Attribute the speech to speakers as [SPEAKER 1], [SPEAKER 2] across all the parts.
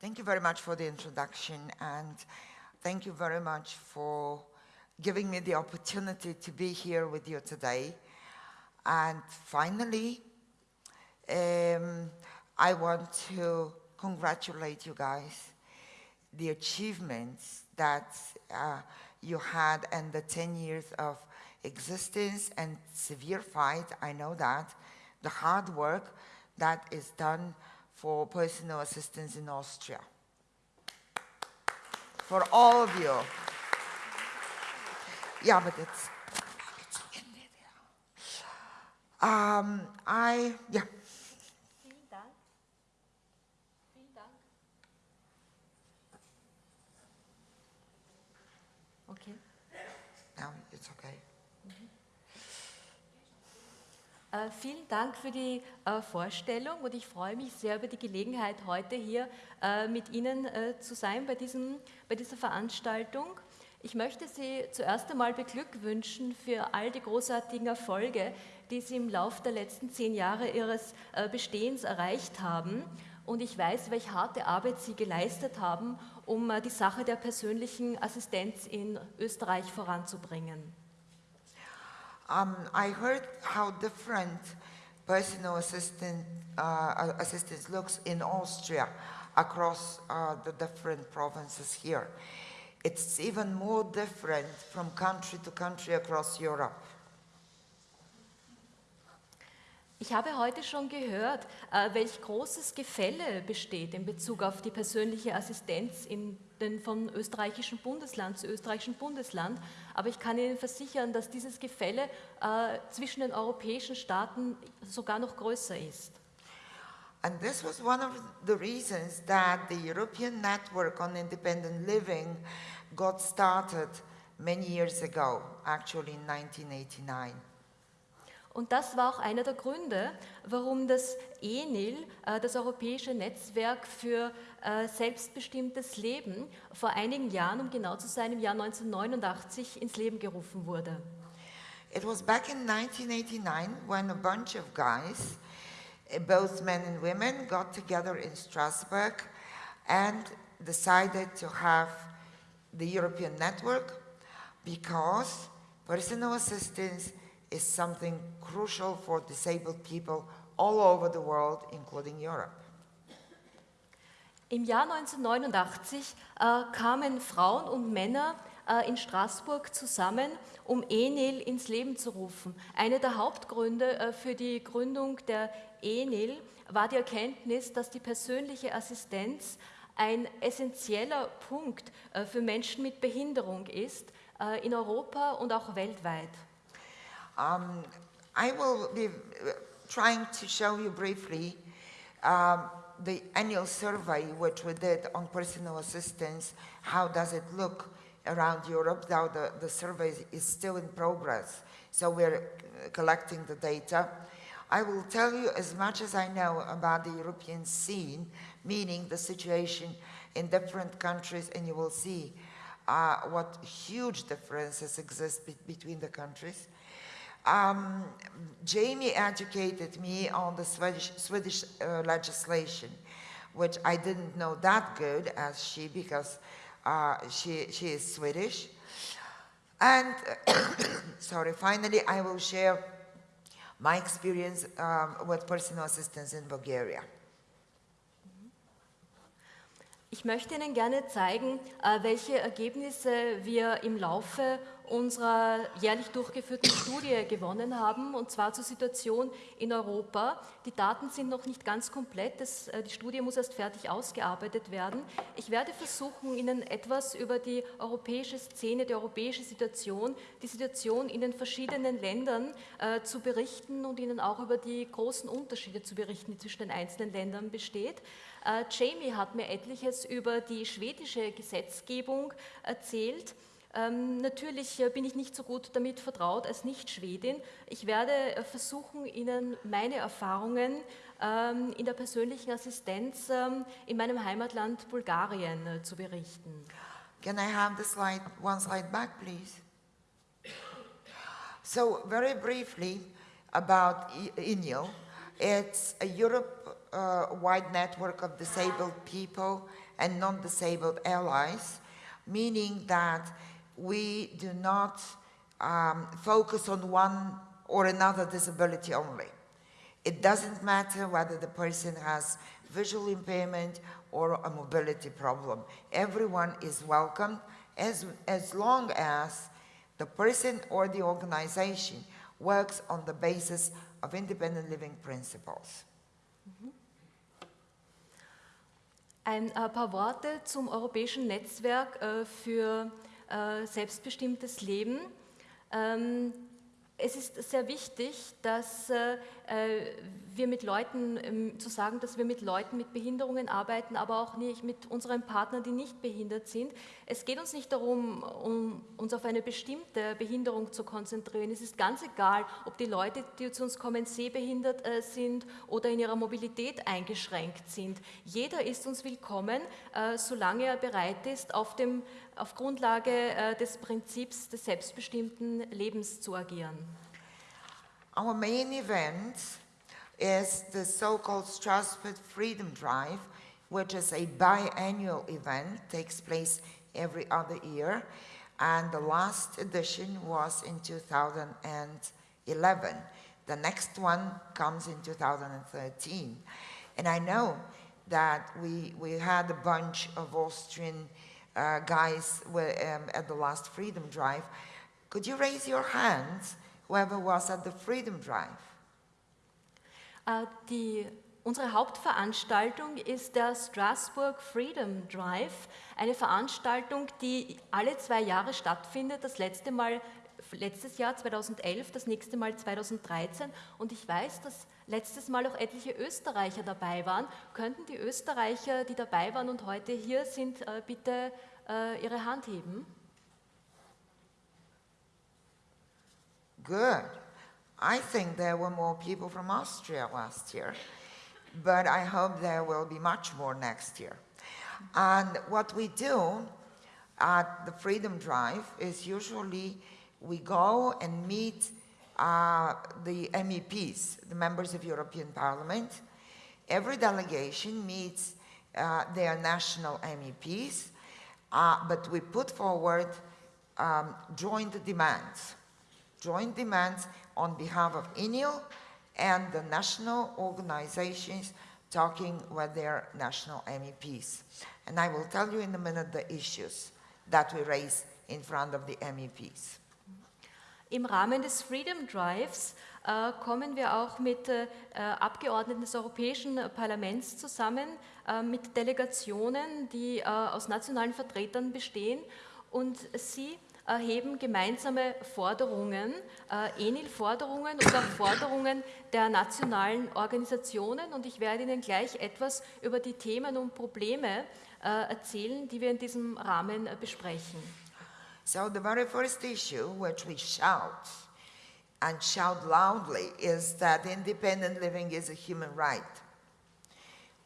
[SPEAKER 1] Thank you very much for the introduction and thank you very much for giving me the opportunity to be here with you today. And finally, um, I want to congratulate you guys, the achievements that uh, you had and the 10 years of existence and severe fight, I know that, the hard work that is done for personal assistance in Austria. For all of you. Yeah, but it's, it's in there. Um, I, yeah.
[SPEAKER 2] Äh, vielen Dank für die äh, Vorstellung und ich freue mich sehr über die Gelegenheit, heute hier äh, mit Ihnen zu sein bei, diesem, bei dieser Veranstaltung. Ich möchte Sie zuerst einmal beglückwünschen für all die großartigen Erfolge, die Sie im Laufe der letzten zehn Jahre Ihres Bestehens erreicht haben. Und ich weiß, welche harte Arbeit Sie geleistet haben, um die Sache der persönlichen Assistenz in Österreich voranzubringen.
[SPEAKER 1] Um, I heard how different personal assistant, uh, assistance looks in Austria across uh, the different provinces here. It's even more different from country to country across Europe.
[SPEAKER 2] Ich habe heute schon gehört, äh, welch großes Gefälle besteht in Bezug auf die persönliche Assistenz in den von österreichischen Bundesland zu österreichischen Bundesland. Aber ich kann Ihnen versichern, dass dieses Gefälle äh, zwischen den europäischen Staaten sogar noch größer ist.
[SPEAKER 1] And this was one of the reasons that the European Network on Independent Living got started many years ago, actually in 1989.
[SPEAKER 2] Und das war auch einer der Gründe, warum das ENIL, äh, das Europäische Netzwerk für äh, selbstbestimmtes Leben, vor einigen Jahren, um genau zu sein, im Jahr 1989 ins Leben gerufen wurde.
[SPEAKER 1] It was back in 1989 when a bunch of guys, eh, both men and women, got together in Strasbourg and decided to have the European network because personal assistance is something crucial for disabled people all over the world, including Europe.
[SPEAKER 2] Im Jahr 1989 äh, kamen Frauen und Männer äh, in Straßburg zusammen, um ENIL ins Leben zu rufen. Einer der Hauptgründe äh, für die Gründung der ENIL war die Erkenntnis, dass die persönliche Assistenz ein essentieller Punkt äh, für Menschen mit Behinderung ist, in Europa und auch weltweit.
[SPEAKER 1] Um, I will be trying to show you briefly um, the annual survey which we did on personal assistance. How does it look around Europe? Now the, the survey is still in progress, so we're collecting the data. I will tell you as much as I know about the European scene, meaning the situation in different countries, and you will see uh, what huge differences exist be between the countries. Um, Jamie educated me on the Swedish, Swedish uh, legislation, which I didn't know that good as she, because uh, she, she is Swedish. And, sorry, finally, I will share my experience um, with personal assistance in Bulgaria.
[SPEAKER 2] Ich möchte Ihnen gerne zeigen, äh, welche Ergebnisse wir im Laufe unserer jährlich durchgeführten Studie gewonnen haben, und zwar zur Situation in Europa. Die Daten sind noch nicht ganz komplett, das, äh, die Studie muss erst fertig ausgearbeitet werden. Ich werde versuchen, Ihnen etwas über die europäische Szene, die europäische Situation, die Situation in den verschiedenen Ländern äh, zu berichten und Ihnen auch über die großen Unterschiede zu berichten, die zwischen den einzelnen Ländern besteht. Äh, Jamie hat mir etliches über die schwedische Gesetzgebung erzählt. Ähm, natürlich äh, bin ich nicht so gut damit vertraut als Nicht-Schwedin. Ich werde äh, versuchen, Ihnen meine Erfahrungen ähm, in der persönlichen Assistenz ähm, in meinem Heimatland Bulgarien äh, zu berichten.
[SPEAKER 1] Can I have the slide, one slide back, please? So, very briefly about INIO. It's a Europe uh, network of disabled people and non-disabled allies, meaning that we do not um, focus on one or another disability only. It doesn't matter whether the person has visual impairment or a mobility problem. Everyone is welcome as, as long as the person or the organization works on the basis of independent living principles.
[SPEAKER 2] Ein äh, paar Worte zum Europäischen Netzwerk äh, für äh, selbstbestimmtes Leben. Ähm, es ist sehr wichtig, dass äh, wir mit Leuten, ähm, zu sagen, dass wir mit Leuten mit Behinderungen arbeiten, aber auch nicht mit unseren Partnern, die nicht behindert sind. Es geht uns nicht darum, um uns auf eine bestimmte Behinderung zu konzentrieren. Es ist ganz egal, ob die Leute, die zu uns kommen, sehbehindert äh, sind oder in ihrer Mobilität eingeschränkt sind. Jeder ist uns willkommen, äh, solange er bereit ist, auf dem auf Grundlage äh, des Prinzips des selbstbestimmten Lebens zu agieren.
[SPEAKER 1] Our main event is the so-called Strasbourg Freedom Drive, which is a biannual event, takes place every other year, and the last edition was in 2011. The next one comes in 2013. And I know that we, we had a bunch of Austrian uh, guys were, um, at the last Freedom Drive. Could you raise your hands, whoever was at the Freedom Drive?
[SPEAKER 2] Äh, die, unsere Hauptveranstaltung ist der Strasbourg Freedom Drive, eine Veranstaltung, die alle zwei Jahre stattfindet. Das letzte Mal letztes Jahr 2011, das nächste Mal 2013 und ich weiß, dass letztes Mal auch etliche Österreicher dabei waren. Könnten die Österreicher, die dabei waren und heute hier sind, äh, bitte äh, ihre Hand heben?
[SPEAKER 1] Good. I think there were more people from Austria last year, but I hope there will be much more next year. And what we do at the Freedom Drive is usually we go and meet uh, the MEPs, the members of European Parliament. Every delegation meets uh, their national MEPs, uh, but we put forward um, joint demands, joint demands on behalf of INIL and the national organizations talking with their national MEPs. And I will tell you in a minute the issues that we raise in front of the MEPs.
[SPEAKER 2] Im Rahmen des Freedom Drives äh, kommen wir auch mit äh, Abgeordneten des Europäischen Parlaments zusammen, äh, mit Delegationen, die äh, aus nationalen Vertretern bestehen und sie erheben gemeinsame Forderungen, äh, ENIL-Forderungen oder Forderungen der nationalen Organisationen und ich werde Ihnen gleich etwas über die Themen und Probleme äh, erzählen, die wir in diesem Rahmen besprechen.
[SPEAKER 1] So the very first issue which we shout and shout loudly is that independent living is a human right,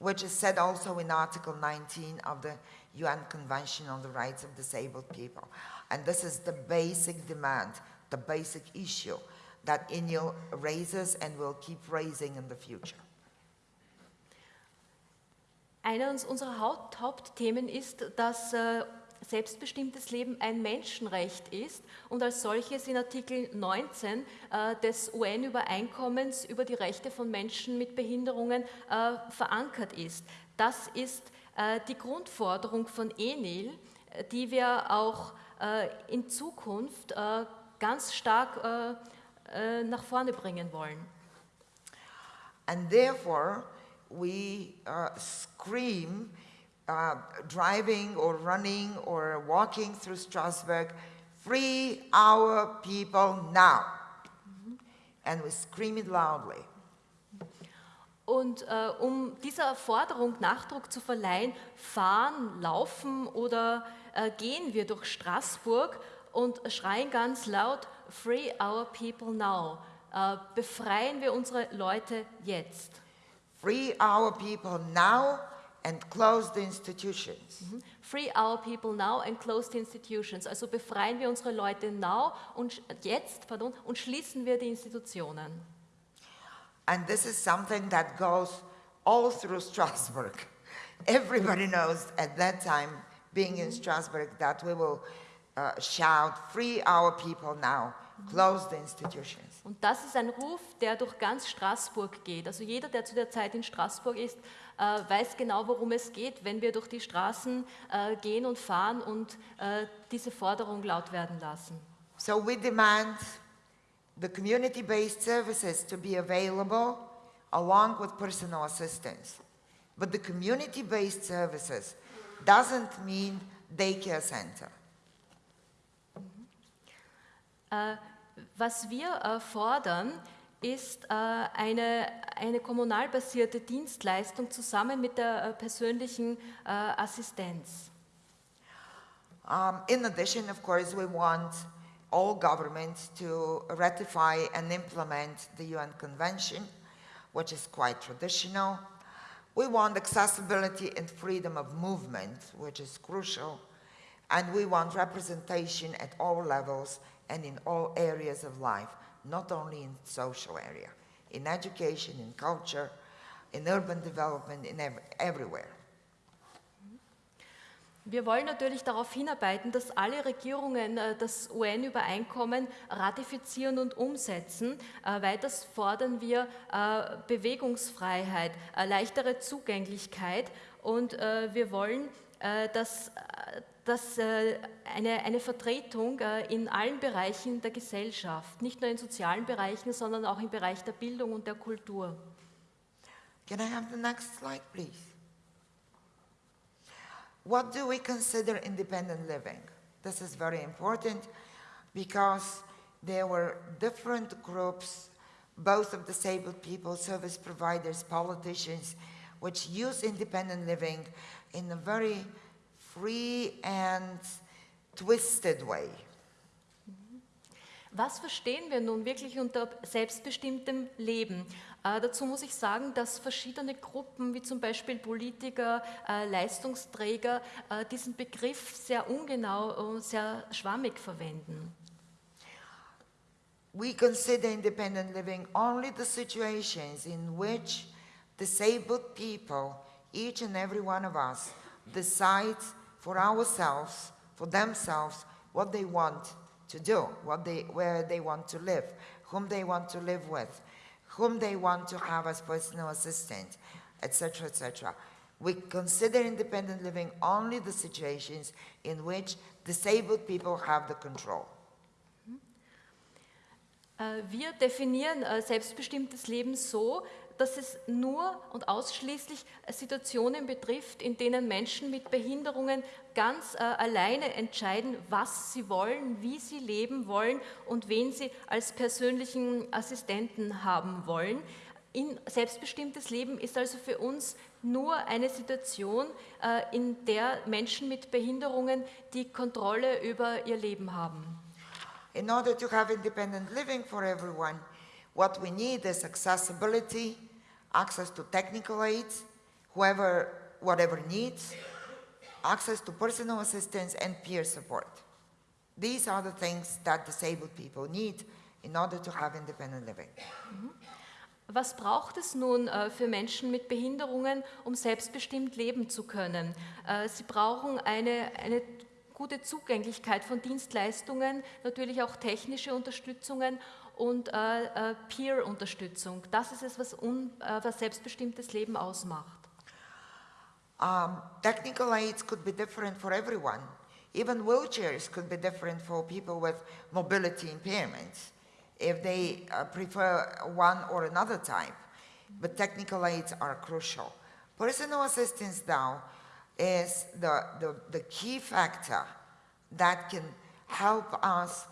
[SPEAKER 1] which is said also in Article 19 of the UN Convention on the Rights of Disabled People. And this is the basic demand, the basic issue that INIL raises and will keep raising in the future.
[SPEAKER 2] Einer unserer Haupt Hauptthemen ist, dass äh, selbstbestimmtes Leben ein Menschenrecht ist und als solches in Artikel 19 äh, des UN-Übereinkommens über die Rechte von Menschen mit Behinderungen äh, verankert ist. Das ist äh, die Grundforderung von ENIL, die wir auch äh, in Zukunft äh, ganz stark äh, nach vorne bringen wollen.
[SPEAKER 1] And therefore, we uh, scream uh, driving or running or walking through Strasbourg, free our people now. And we scream it loudly.
[SPEAKER 2] Und äh, um dieser Forderung Nachdruck zu verleihen, fahren, laufen oder äh, gehen wir durch Straßburg und schreien ganz laut, Free our people now. Äh, befreien wir unsere Leute jetzt.
[SPEAKER 1] Free our people now and close the institutions.
[SPEAKER 2] Mhm. Free our people now and close the institutions. Also befreien wir unsere Leute now und jetzt, pardon, und schließen wir die Institutionen.
[SPEAKER 1] And this is something that goes all through Strasbourg. everybody knows at that time, being in Strasbourg, that we will uh, shout, free our people now, close the institutions.
[SPEAKER 2] Und das ist ein Ruf, der durch ganz Straßburg geht. Also jeder, der zu der Zeit in Straßburg ist, äh, weiß genau, worum es geht, wenn wir durch die Straßen äh, gehen und fahren und äh, diese Forderung laut werden lassen.
[SPEAKER 1] So we demand the community-based services to be available along with personal assistance. But the community-based services doesn't mean daycare center.
[SPEAKER 2] Äh, was wir äh, fordern, ist äh, eine, eine kommunal basierte Dienstleistung zusammen mit der äh, persönlichen äh, Assistenz.
[SPEAKER 1] Um, in addition, of course, we want all governments to ratify and implement the UN Convention, which is quite traditional. We want accessibility and freedom of movement, which is crucial. And we want representation at all levels and in all areas of life, not only in social area, in education, in culture, in urban development, in ev everywhere.
[SPEAKER 2] Wir wollen natürlich darauf hinarbeiten, dass alle Regierungen äh, das UN-Übereinkommen ratifizieren und umsetzen. Äh, weiters fordern wir äh, Bewegungsfreiheit, leichtere Zugänglichkeit und wir wollen, dass, dass eine, eine Vertretung in allen Bereichen der Gesellschaft, nicht nur in sozialen Bereichen, sondern auch im Bereich der Bildung und der Kultur.
[SPEAKER 1] Can I have the next slide, please? What do we consider independent living? This is very important because there were different groups, both of disabled people, service providers, politicians, which use independent living in a very free and twisted way.
[SPEAKER 2] Was verstehen wir nun wirklich unter selbstbestimmtem Leben? Äh, dazu muss ich sagen, dass verschiedene Gruppen, wie zum Beispiel Politiker, äh, Leistungsträger, äh, diesen Begriff sehr ungenau und sehr schwammig verwenden.
[SPEAKER 1] We consider independent living only the situations in which disabled people, each and every one of us, decide for ourselves, for themselves, what they want to do, what they, where they want to live, whom they want to live with whom they want to have as personal assistant, etc., etc. We consider independent living only the situations in which disabled people have the control. Mhm.
[SPEAKER 2] Äh, wir definieren äh, selbstbestimmtes Leben so, dass es nur und ausschließlich Situationen betrifft, in denen Menschen mit Behinderungen ganz äh, alleine entscheiden, was sie wollen, wie sie leben wollen und wen sie als persönlichen Assistenten haben wollen. In selbstbestimmtes Leben ist also für uns nur eine Situation, äh, in der Menschen mit Behinderungen die Kontrolle über ihr Leben haben.
[SPEAKER 1] In order to have independent living for everyone, what we need is accessibility, access to technical aids, whoever, whatever needs, access to personal assistance and peer support. These are the things that disabled people need in order to have independent living.
[SPEAKER 2] Was braucht es nun äh, für Menschen mit Behinderungen, um selbstbestimmt leben zu können? Äh, sie brauchen eine, eine gute Zugänglichkeit von Dienstleistungen, natürlich auch technische Unterstützungen und äh, äh, Peer-Unterstützung. Das ist es, was, un, äh, was selbstbestimmtes Leben ausmacht.
[SPEAKER 1] Um, technical aids could be different for everyone. Even wheelchairs could be different for people with mobility impairments if they uh, prefer one or another type. But technical aids are crucial. Personal assistance now is the, the, the key factor that can help us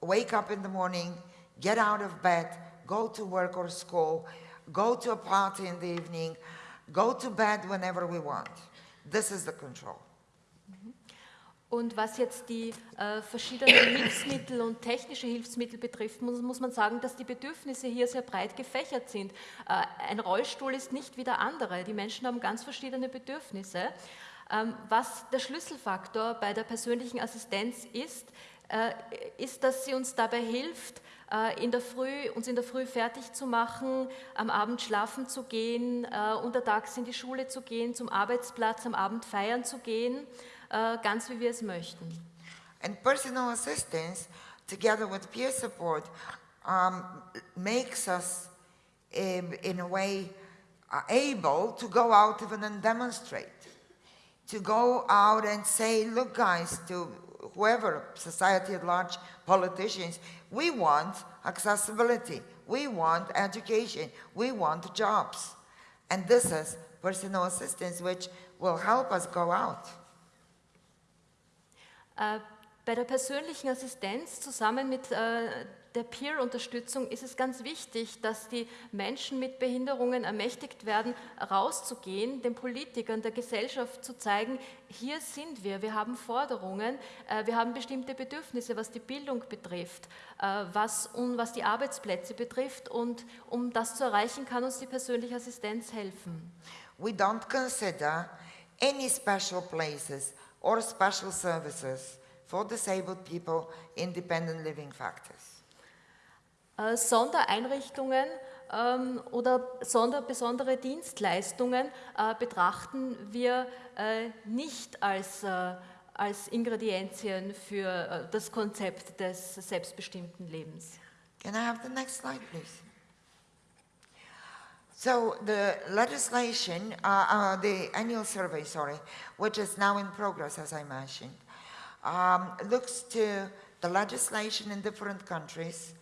[SPEAKER 1] wake up in the morning get out of bed, go to work or school, go to a party in the evening, go to bed whenever we want. This is the control.
[SPEAKER 2] Und was jetzt die äh, verschiedenen Hilfsmittel und technische Hilfsmittel betrifft, muss, muss, man sagen, dass die Bedürfnisse hier sehr breit gefächert sind. Äh, ein Rollstuhl ist nicht wie der andere. Die Menschen haben ganz verschiedene Bedürfnisse. Ähm, was der Schlüsselfaktor bei der persönlichen Assistenz ist, ist, dass sie uns dabei hilft, äh, in der Früh, uns in der Früh fertig zu machen, am Abend schlafen zu gehen, äh, untertags in die Schule zu gehen, zum Arbeitsplatz, am Abend feiern zu gehen, äh, ganz wie wir es möchten.
[SPEAKER 1] And personal assistance, together with peer support, um, makes us, um, in a way, uh, able to go out even and demonstrate. To go out and say, look, guys, to whoever, society at large, politicians, we want accessibility, we want education, we want jobs. And this is personal assistance, which will help us go out.
[SPEAKER 2] Äh, Bei der persönlichen Assistenz zusammen mit äh, der Peer-Unterstützung ist es ganz wichtig, dass die Menschen mit Behinderungen ermächtigt werden, rauszugehen, den Politikern, der Gesellschaft zu zeigen, hier sind wir, wir haben Forderungen, äh, wir haben bestimmte Bedürfnisse, was die Bildung betrifft, äh, was, und was die Arbeitsplätze betrifft und um das zu erreichen, kann uns die persönliche Assistenz helfen.
[SPEAKER 1] We don't consider any special places or special services for disabled people independent living factors.
[SPEAKER 2] Äh, Sondereinrichtungen ähm, oder sonder, besondere Dienstleistungen äh, betrachten wir äh, nicht als, als Ingredienzien für das Konzept des selbstbestimmten Lebens.
[SPEAKER 1] Can I have the next slide, please? So the legislation, uh, uh, the annual survey, sorry, which is now in progress, as I mentioned, um, looks to the legislation in different countries,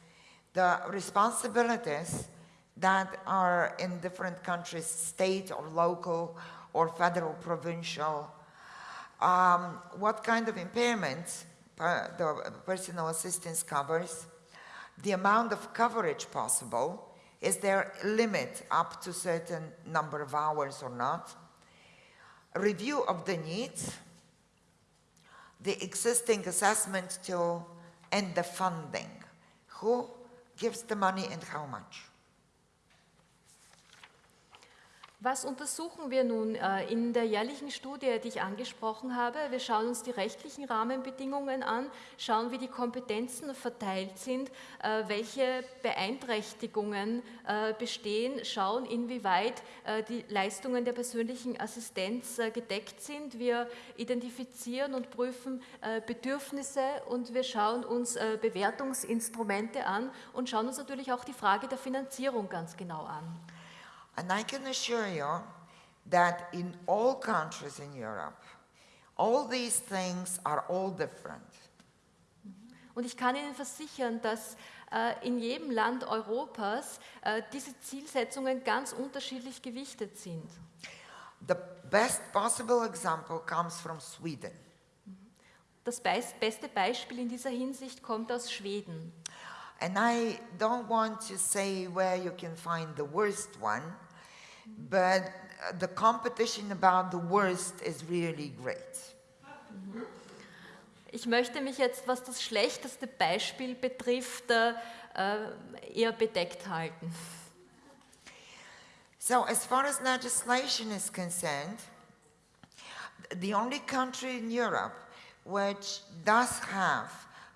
[SPEAKER 1] the responsibilities that are in different countries, state or local or federal, provincial, um, what kind of impairments uh, the personal assistance covers, the amount of coverage possible, is there a limit up to certain number of hours or not, review of the needs, the existing assessment tool, and the funding. Who gives the money and how much?
[SPEAKER 2] Was untersuchen wir nun äh, in der jährlichen Studie, die ich angesprochen habe? Wir schauen uns die rechtlichen Rahmenbedingungen an, schauen, wie die Kompetenzen verteilt sind, äh, welche Beeinträchtigungen äh, bestehen, schauen, inwieweit die Leistungen der persönlichen Assistenz gedeckt sind. Wir identifizieren und prüfen Bedürfnisse und wir schauen uns Bewertungsinstrumente an und schauen uns natürlich auch die Frage der Finanzierung ganz genau an.
[SPEAKER 1] And I can assure you that in all countries in Europe, all these things are all different.
[SPEAKER 2] Und ich kann Ihnen versichern, dass äh, in jedem Land Europas äh, diese Zielsetzungen ganz unterschiedlich gewichtet sind.
[SPEAKER 1] The best possible example comes from Sweden.
[SPEAKER 2] Das beis- beste Beispiel in dieser Hinsicht kommt aus Schweden.
[SPEAKER 1] And I don't want to say where you can find the worst one, but uh, the competition about the worst is really great.
[SPEAKER 2] Ich möchte mich jetzt, was das schlechteste Beispiel betrifft, äh, äh, eher bedeckt halten.
[SPEAKER 1] So, as far as legislation is concerned, the only country in Europe which does have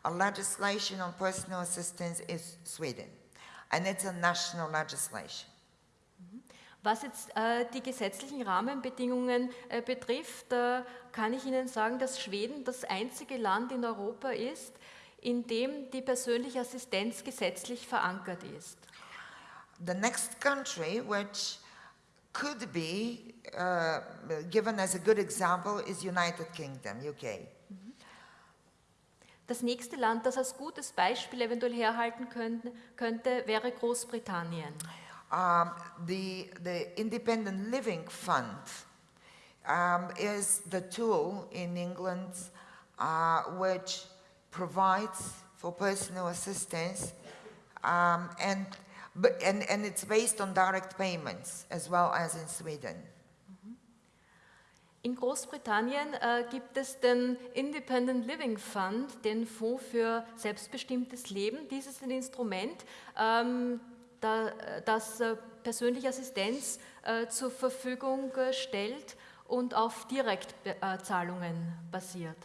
[SPEAKER 1] a legislation on personal assistance is Sweden, and it's a national legislation.
[SPEAKER 2] Was jetzt äh, die gesetzlichen Rahmenbedingungen äh, betrifft, äh, kann ich Ihnen sagen, dass Schweden das einzige Land in Europa ist, in dem die persönliche Assistenz gesetzlich verankert ist.
[SPEAKER 1] The next country which could be uh, given as a good example is United Kingdom, UK.
[SPEAKER 2] Das nächste Land, das als gutes Beispiel eventuell herhalten könnte, könnte wäre Großbritannien.
[SPEAKER 1] Um, the, the Independent Living Fund um, is the tool in England uh, which provides for personal assistance um, and, and, and it's based on direct payments as well as in Sweden.
[SPEAKER 2] In Großbritannien äh, gibt es den Independent Living Fund, den Fonds für selbstbestimmtes Leben. Dies ist ein Instrument, ähm, das äh, persönliche Assistenz äh, zur Verfügung äh, stellt und auf Direktzahlungen basiert.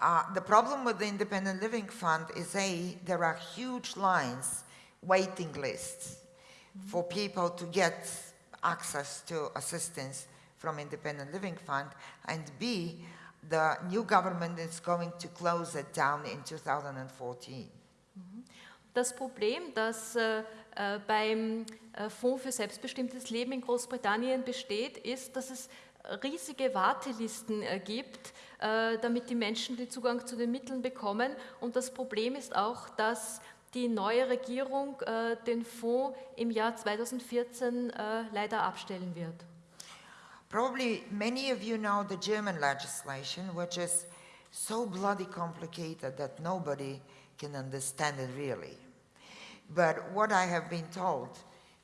[SPEAKER 1] Uh, the problem with the Independent Living Fund is A, there are huge lines, waiting lists for people to get access to assistance from Independent Living Fund, and B, the new government is going to close it down in 2014.
[SPEAKER 2] Das Problem, das beim äh, Fonds für selbstbestimmtes Leben in Großbritannien besteht, ist, dass es riesige Wartelisten äh, gibt, äh, damit die Menschen den Zugang zu den Mitteln bekommen. Und das Problem ist auch, dass die neue Regierung äh, den Fonds im Jahr 2014 äh, leider abstellen wird.
[SPEAKER 1] Probably many of you know the German legislation, which is so bloody complicated that nobody can understand it really. But what I have been told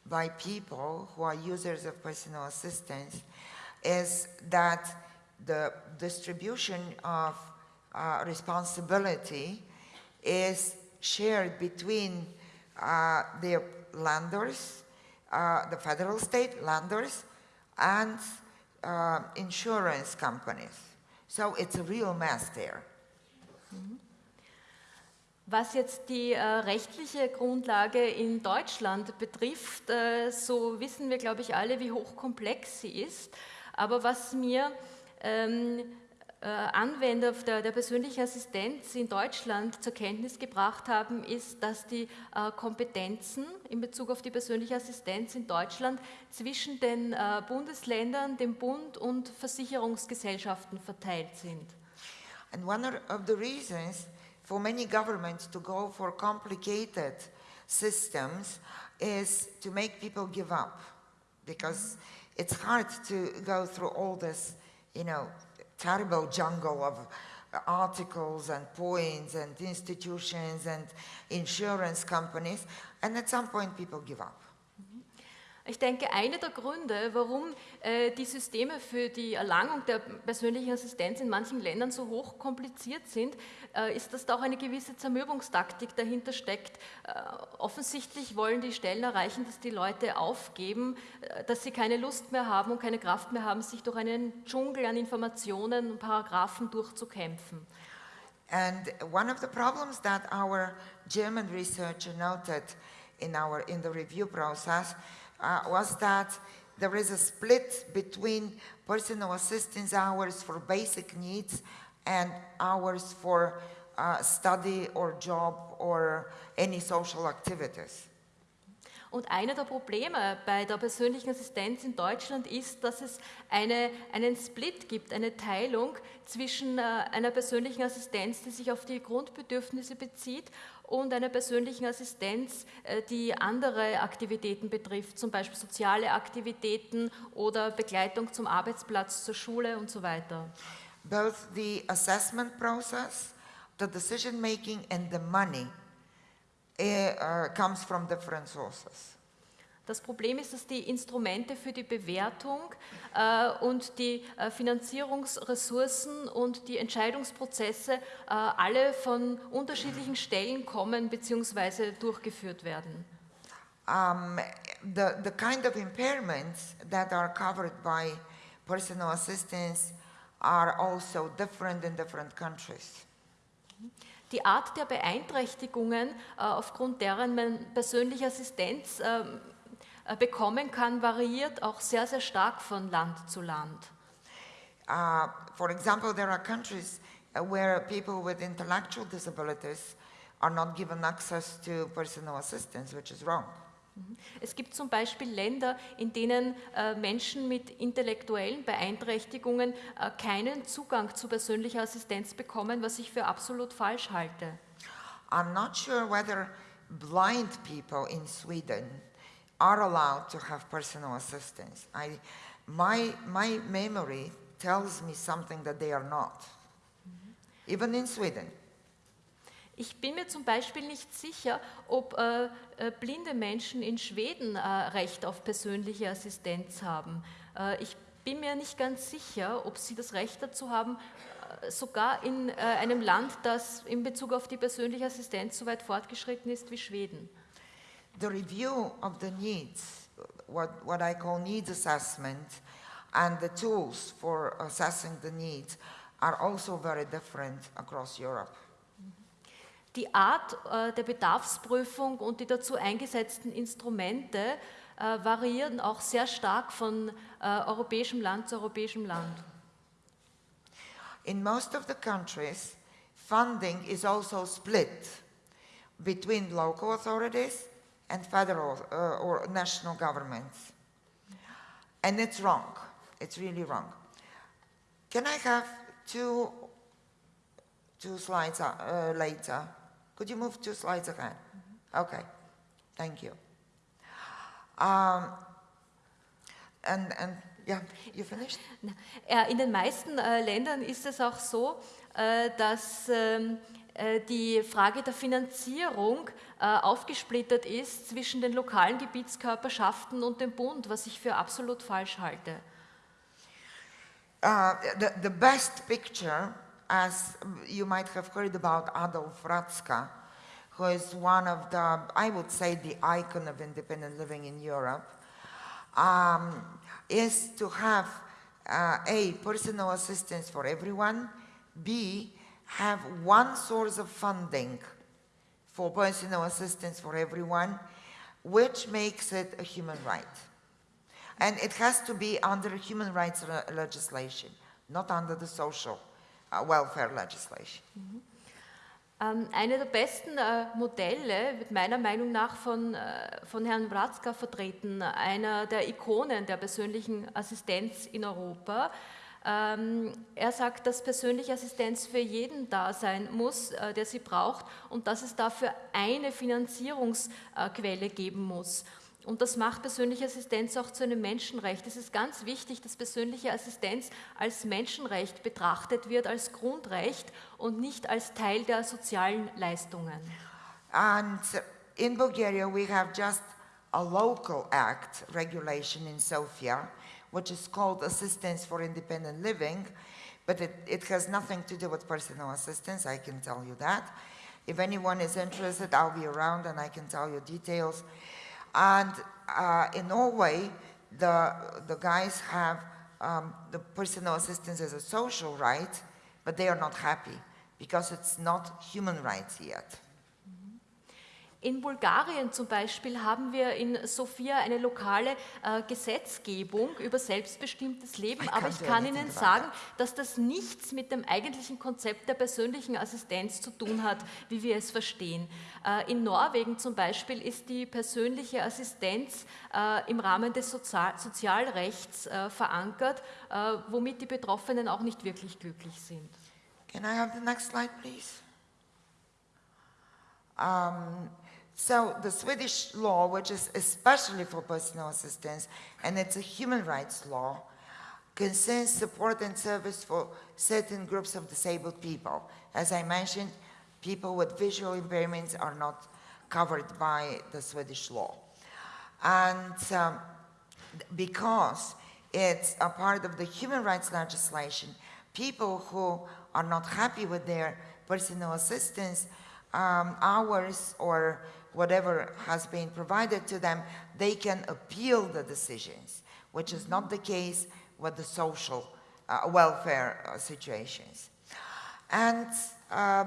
[SPEAKER 1] by people who are users of personal assistance is that the distribution of uh, responsibility is shared between uh, the landers, uh, the federal state landers, and uh, insurance companies. So it's a real mess there.
[SPEAKER 2] Was jetzt die äh, rechtliche Grundlage in Deutschland betrifft, äh, so wissen wir, glaube ich, alle, wie hochkomplex sie ist. Aber was mir ähm, äh, Anwender der, der, persönlichen Assistenz in Deutschland zur Kenntnis gebracht haben, ist, dass die äh, Kompetenzen in Bezug auf die persönliche Assistenz in Deutschland zwischen den äh, Bundesländern, dem Bund und Versicherungsgesellschaften verteilt sind.
[SPEAKER 1] And one of the reasons for many governments to go for complicated systems is to make people give up because it's hard to go through all this, you know, terrible jungle of articles and points and institutions and insurance companies and at some point people give up.
[SPEAKER 2] Ich denke, einer der Gründe, warum äh, die Systeme für die Erlangung der persönlichen Assistenz in manchen Ländern so hoch kompliziert sind, äh, ist, dass da auch eine gewisse Zermürbungstaktik dahinter steckt. Äh, offensichtlich wollen die Stellen erreichen, dass die Leute aufgeben, dass sie keine Lust mehr haben und keine Kraft mehr haben, sich durch einen Dschungel an Informationen und Paragraphen durchzukämpfen.
[SPEAKER 1] And one of the problems that our German researcher noted in, our, in the review process uh, was that there is a split between personal assistance hours for basic needs and hours for uh, study or job or any social activities.
[SPEAKER 2] Und einer der Probleme bei der persönlichen Assistenz in Deutschland ist, dass es eine, einen Split gibt, eine Teilung zwischen äh, einer persönlichen Assistenz, die sich auf die Grundbedürfnisse bezieht, und einer persönlichen Assistenz, äh, die andere Aktivitäten betrifft, zum Beispiel soziale Aktivitäten oder Begleitung zum Arbeitsplatz, zur Schule und so weiter.
[SPEAKER 1] Both the assessment process, the decision making and the money uh, comes from different sources.
[SPEAKER 2] Das Problem ist, dass die Instrumente für die Bewertung äh, und die äh, Finanzierungsressourcen und die Entscheidungsprozesse äh, alle von unterschiedlichen Stellen kommen bzw. durchgeführt werden.
[SPEAKER 1] Um, the, the kind of impairments that are covered by personal assistance are also different in different countries.
[SPEAKER 2] Die Art der Beeinträchtigungen, aufgrund deren man persönliche Assistenz ähm, äh, bekommen kann, variiert auch sehr, sehr stark von Land zu Land.
[SPEAKER 1] Uh, for example, there are countries uh, where people with intellectual disabilities are not given access to personal assistance, which is wrong.
[SPEAKER 2] Mhm. Es gibt zum Beispiel Länder, in denen äh, Menschen mit intellektuellen Beeinträchtigungen äh, keinen Zugang zu persönlicher Assistenz bekommen, was ich für absolut falsch halte.
[SPEAKER 1] I'm not sure whether blind people in Sweden are allowed to have personal assistance. I, my, my memory tells me something that they are not, even in Sweden.
[SPEAKER 2] Ich bin mir zum Beispiel nicht sicher, ob äh, äh, blinde Menschen in Schweden äh, Recht auf persönliche Assistenz haben. Äh, ich bin mir nicht ganz sicher, ob sie das Recht dazu haben, äh, sogar in einem Land, das in Bezug auf die persönliche Assistenz so weit fortgeschritten ist wie Schweden.
[SPEAKER 1] The review of the needs, what, what I call needs assessment, and the tools for assessing the needs are also very different across Europe.
[SPEAKER 2] Die Art äh, der Bedarfsprüfung und die dazu eingesetzten Instrumente äh, variieren auch sehr stark von äh, europäischem Land zu europäischem Land.
[SPEAKER 1] In most of the countries, funding is also split between local authorities and federal uh, or national governments. And it's wrong. It's really wrong. Can I have two, two slides uh, later? Could you move two slides ahead? Okay, thank you. Um, and, and yeah, you finished?
[SPEAKER 2] In den meisten äh, Ländern ist es auch so, äh, dass ähm, äh, die Frage der Finanzierung äh, aufgesplittert ist zwischen den lokalen Gebietskörperschaften und dem Bund, was ich für absolut falsch halte.
[SPEAKER 1] Uh, the, the best picture, as you might have heard about Adolf Ratzka, who is one of the, I would say, the icon of independent living in Europe, um, is to have uh, A, personal assistance for everyone, B, have one source of funding for personal assistance for everyone, which makes it a human right. And it has to be under human rights le- legislation, not under the social uh, welfare legislation.
[SPEAKER 2] Ähm, Eine der besten äh, Modelle wird meiner Meinung nach von, äh, von Herrn Wratzka vertreten, einer der Ikonen der persönlichen Assistenz in Europa. Ähm, Er sagt, dass persönliche Assistenz für jeden da sein muss, äh, der sie braucht und dass es dafür eine Finanzierungsquelle geben muss. Und das macht persönliche Assistenz auch zu einem Menschenrecht. Es ist ganz wichtig, dass persönliche Assistenz als Menschenrecht betrachtet wird, als Grundrecht und nicht als Teil der sozialen Leistungen.
[SPEAKER 1] And in Bulgaria, we have just a local act regulation in Sofia, which is called Assistance for Independent Living, but it, it has nothing to do with personal assistance, I can tell you that. If anyone is interested, I'll be around and I can tell you details. And uh, in Norway, the, the guys have um, the personal assistance as a social right, but they are not happy because it's not human rights yet.
[SPEAKER 2] In Bulgarien zum Beispiel haben wir in Sofia eine lokale äh, Gesetzgebung über selbstbestimmtes Leben,
[SPEAKER 1] I
[SPEAKER 2] aber ich kann Ihnen sagen, dass das nichts mit dem eigentlichen Konzept der persönlichen Assistenz zu tun hat, wie wir es verstehen. Äh, in Norwegen zum Beispiel ist die persönliche Assistenz äh, im Rahmen des Sozial Sozialrechts äh, verankert, äh, womit die Betroffenen auch nicht wirklich glücklich sind.
[SPEAKER 1] Can I have the next slide, please? Um, so the Swedish law, which is especially for personal assistance, and it's a human rights law, concerns support and service for certain groups of disabled people. As I mentioned, people with visual impairments are not covered by the Swedish law. And um, because it's a part of the human rights legislation, people who are not happy with their personal assistance um, hours or whatever has been provided to them, they can appeal the decisions, which is not the case with the social uh, welfare uh, situations. And uh,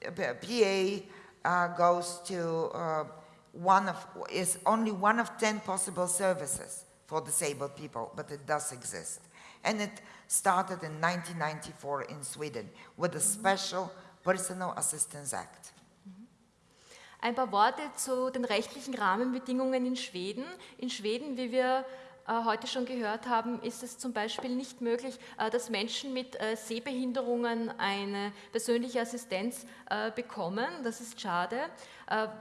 [SPEAKER 1] PA goes to uh, one of, is only one of 10 possible services for disabled people, but it does exist. And it started in 1994 in Sweden with a special Personal Assistance Act.
[SPEAKER 2] Ein paar Worte zu den rechtlichen Rahmenbedingungen in Schweden. In Schweden, wie wir äh, heute schon gehört haben, ist es zum Beispiel nicht möglich, äh, dass Menschen mit äh, Sehbehinderungen eine persönliche Assistenz bekommen. Das ist schade.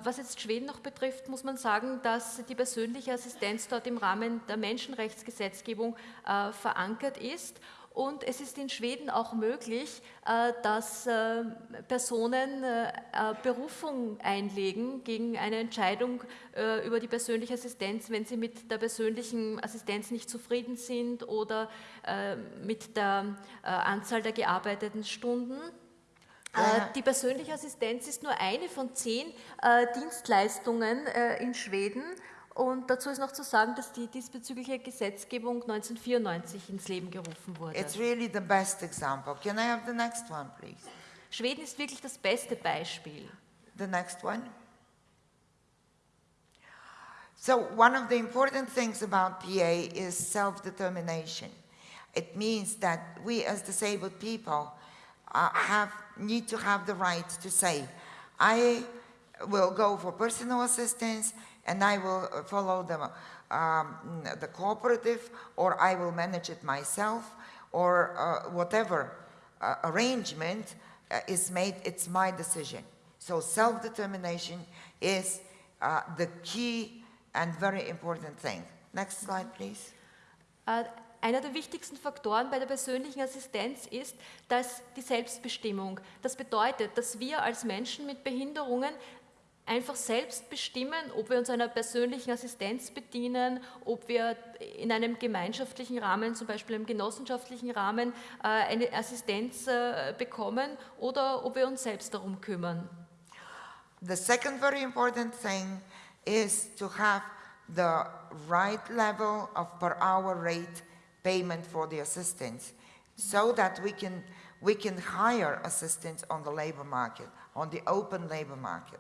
[SPEAKER 2] Was jetzt Schweden noch betrifft, muss man sagen, dass die persönliche Assistenz dort im Rahmen der Menschenrechtsgesetzgebung verankert ist. Und es ist in Schweden auch möglich, äh, dass äh, Personen äh, Berufung einlegen gegen eine Entscheidung über die persönliche Assistenz, wenn sie mit der persönlichen Assistenz nicht zufrieden sind oder mit der Anzahl der gearbeiteten Stunden.
[SPEAKER 1] Ja.
[SPEAKER 2] Die persönliche Assistenz ist nur eine von zehn Dienstleistungen in Schweden Und dazu ist noch zu sagen, dass die diesbezügliche Gesetzgebung 1994 ins Leben gerufen wurde.
[SPEAKER 1] It's really the best example. Can I have the next one, please?
[SPEAKER 2] Schweden ist wirklich das beste Beispiel.
[SPEAKER 1] The next one. So, one of the important things about PA is self determination. It means that we, as disabled people, uh, have, need to have the right to say, I will go for personal assistance and I will uh, follow the, um, the cooperative, or I will manage it myself, or uh, whatever uh, arrangement uh, is made, it's my decision. So self determination is uh, the key and very important thing. Next slide, please.
[SPEAKER 2] Äh, Einer der wichtigsten Faktoren bei der persönlichen Assistenz ist, dass die Selbstbestimmung. Das bedeutet, dass wir als Menschen mit Behinderungen einfach selbst bestimmen, ob wir uns einer persönlichen Assistenz bedienen, ob wir in einem gemeinschaftlichen Rahmen, zum Beispiel im genossenschaftlichen Rahmen, äh, eine Assistenz äh, bekommen oder ob wir uns selbst darum kümmern.
[SPEAKER 1] The second very important thing is to have the right level of per hour rate payment for the assistance so that we can, we can hire assistants on the labor market, on the open labor market.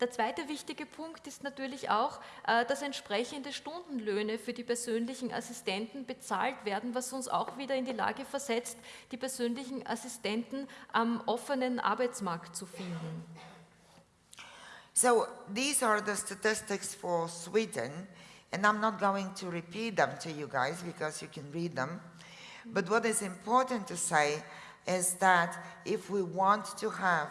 [SPEAKER 2] Der zweite wichtige Punkt ist natürlich auch, äh, dass entsprechende Stundenlöhne für die persönlichen Assistenten bezahlt werden, was uns auch wieder in die Lage versetzt, die persönlichen Assistenten am offenen Arbeitsmarkt zu finden.
[SPEAKER 1] So these are the statistics for Sweden, and I'm not going to repeat them to you guys because you can read them. But what is important to say is that if we want to have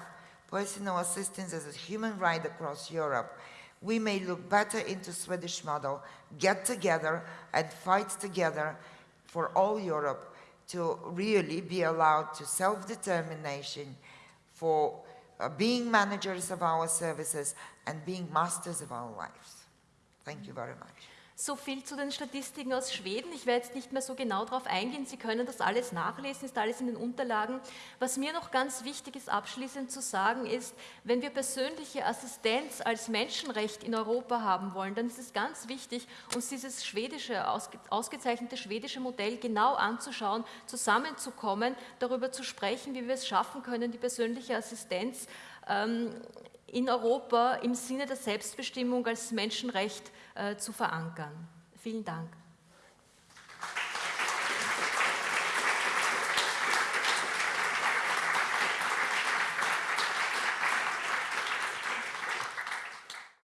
[SPEAKER 1] personal assistance as a human right across Europe, we may look better into Swedish model, get together and fight together for all Europe to really be allowed to self-determination for uh, being managers of our services and being masters of our lives. Thank you very much.
[SPEAKER 2] So viel zu den Statistiken aus Schweden. Ich werde jetzt nicht mehr so genau darauf eingehen. Sie können das alles nachlesen, ist alles in den Unterlagen. Was mir noch ganz wichtig ist, abschließend zu sagen, ist, wenn wir persönliche Assistenz als Menschenrecht in Europa haben wollen, dann ist es ganz wichtig, uns dieses schwedische, ausge, ausgezeichnete schwedische Modell genau anzuschauen, zusammenzukommen, darüber zu sprechen, wie wir es schaffen können, die persönliche Assistenz ähm, in Europa im Sinne der Selbstbestimmung als Menschenrecht äh, zu verankern. Vielen Dank.